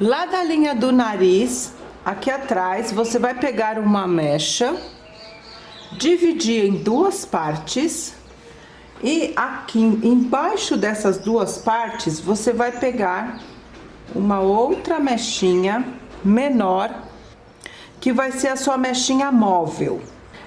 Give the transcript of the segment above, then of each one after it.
Lá da linha do nariz, aqui atrás, você vai pegar uma mecha, dividir em duas partes e aqui embaixo dessas duas partes, você vai pegar uma outra mechinha menor, que vai ser a sua mechinha móvel.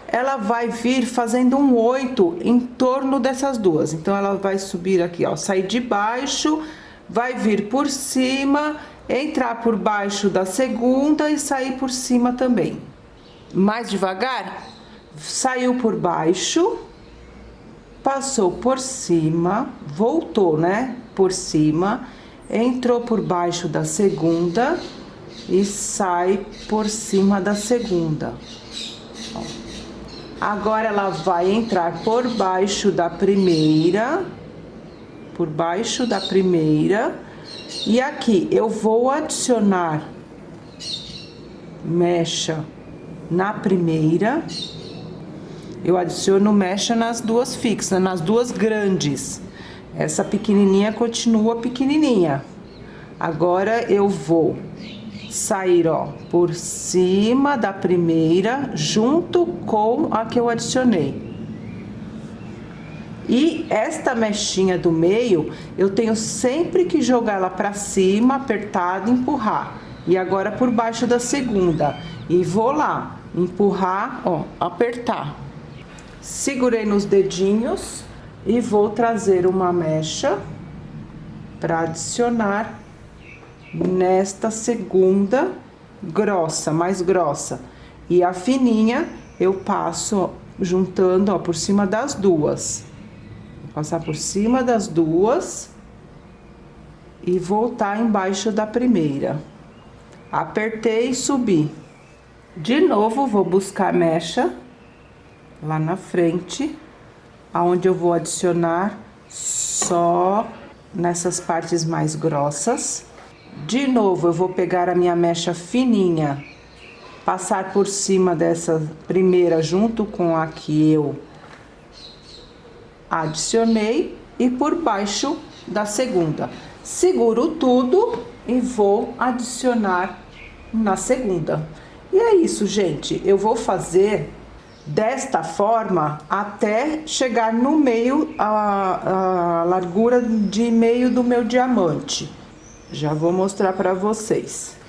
Ela vai vir fazendo um oito em torno dessas duas. Então, ela vai subir aqui, ó, sair de baixo, vai vir por cima entrar por baixo da segunda e sair por cima também. Mais devagar, saiu por baixo, passou por cima, voltou, né? Por cima, entrou por baixo da segunda e sai por cima da segunda. Agora ela vai entrar por baixo da primeira, por baixo da primeira e aqui eu vou adicionar mecha na primeira, eu adiciono mecha nas duas fixas, nas duas grandes. Essa pequenininha continua pequenininha. Agora eu vou sair, ó, por cima da primeira, junto com a que eu adicionei. E esta mechinha do meio, eu tenho sempre que jogar ela para cima, apertado empurrar. E agora por baixo da segunda. E vou lá, empurrar, ó, apertar. Segurei nos dedinhos e vou trazer uma mecha para adicionar nesta segunda grossa, mais grossa. E a fininha eu passo juntando, ó, por cima das duas passar por cima das duas e voltar embaixo da primeira. Apertei e subi. De novo, vou buscar mecha lá na frente, aonde eu vou adicionar só nessas partes mais grossas. De novo, eu vou pegar a minha mecha fininha, passar por cima dessa primeira junto com a que eu adicionei e por baixo da segunda. Seguro tudo e vou adicionar na segunda. E é isso, gente. Eu vou fazer desta forma até chegar no meio, a, a largura de meio do meu diamante. Já vou mostrar para vocês.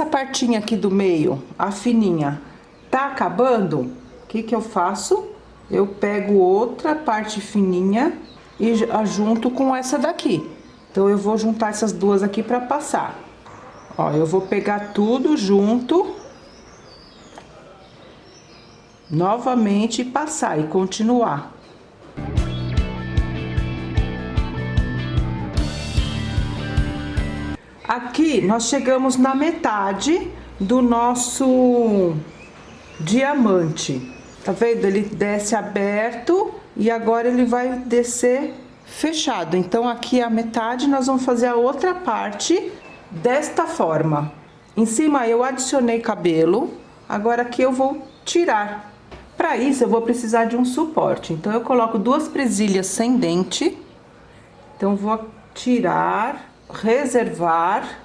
Essa partinha aqui do meio, a fininha, tá acabando, o que que eu faço? Eu pego outra parte fininha e junto com essa daqui. Então, eu vou juntar essas duas aqui pra passar. Ó, eu vou pegar tudo junto. Novamente, passar e continuar. Aqui nós chegamos na metade do nosso diamante. Tá vendo? Ele desce aberto e agora ele vai descer fechado. Então, aqui a metade nós vamos fazer a outra parte desta forma. Em cima eu adicionei cabelo, agora aqui eu vou tirar. Para isso eu vou precisar de um suporte. Então, eu coloco duas presilhas sem dente. Então, vou tirar reservar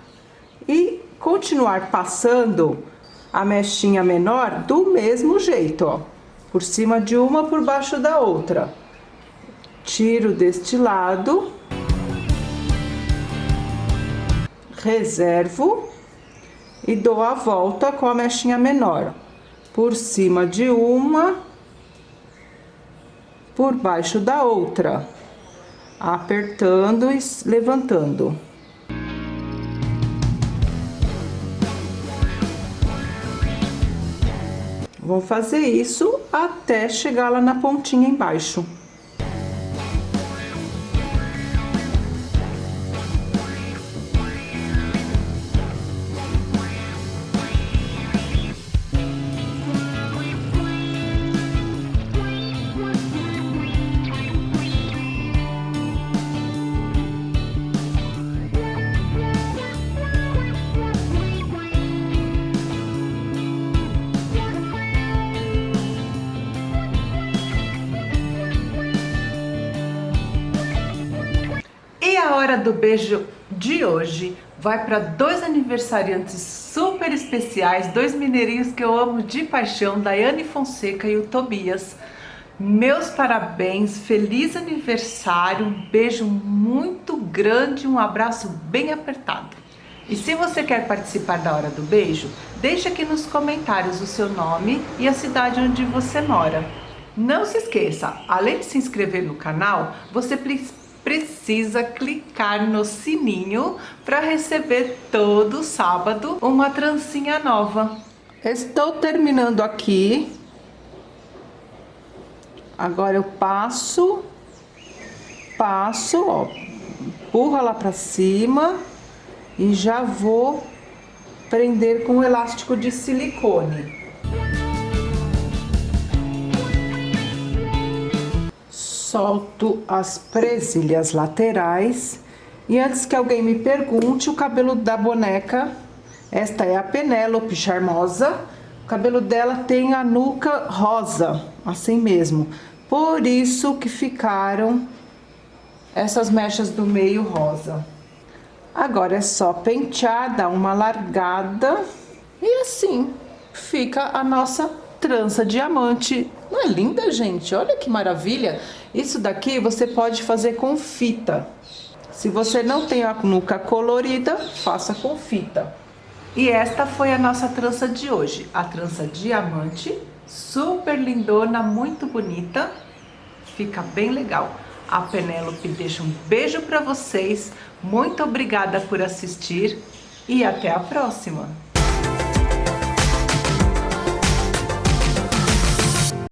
e continuar passando a mechinha menor do mesmo jeito, ó. Por cima de uma, por baixo da outra. Tiro deste lado. reservo e dou a volta com a mechinha menor. Por cima de uma, por baixo da outra, apertando e levantando. Vou fazer isso até chegar lá na pontinha embaixo. Hora do beijo de hoje vai para dois aniversariantes super especiais, dois mineirinhos que eu amo de paixão, Daiane Fonseca e o Tobias. Meus parabéns, feliz aniversário, um beijo muito grande, um abraço bem apertado. E se você quer participar da Hora do Beijo, deixe aqui nos comentários o seu nome e a cidade onde você mora. Não se esqueça, além de se inscrever no canal, você precisa precisa clicar no sininho para receber todo sábado uma trancinha nova. Estou terminando aqui. Agora eu passo, passo, ó, empurra lá para cima e já vou prender com o elástico de silicone. Solto as presilhas laterais. E antes que alguém me pergunte, o cabelo da boneca, esta é a Penélope Charmosa, o cabelo dela tem a nuca rosa, assim mesmo. Por isso que ficaram essas mechas do meio rosa. Agora é só pentear, dar uma largada e assim fica a nossa trança diamante. Não é linda, gente? Olha que maravilha! Isso daqui você pode fazer com fita. Se você não tem a nuca colorida, faça com fita. E esta foi a nossa trança de hoje. A trança diamante, super lindona, muito bonita. Fica bem legal. A Penélope deixa um beijo para vocês. Muito obrigada por assistir e até a próxima!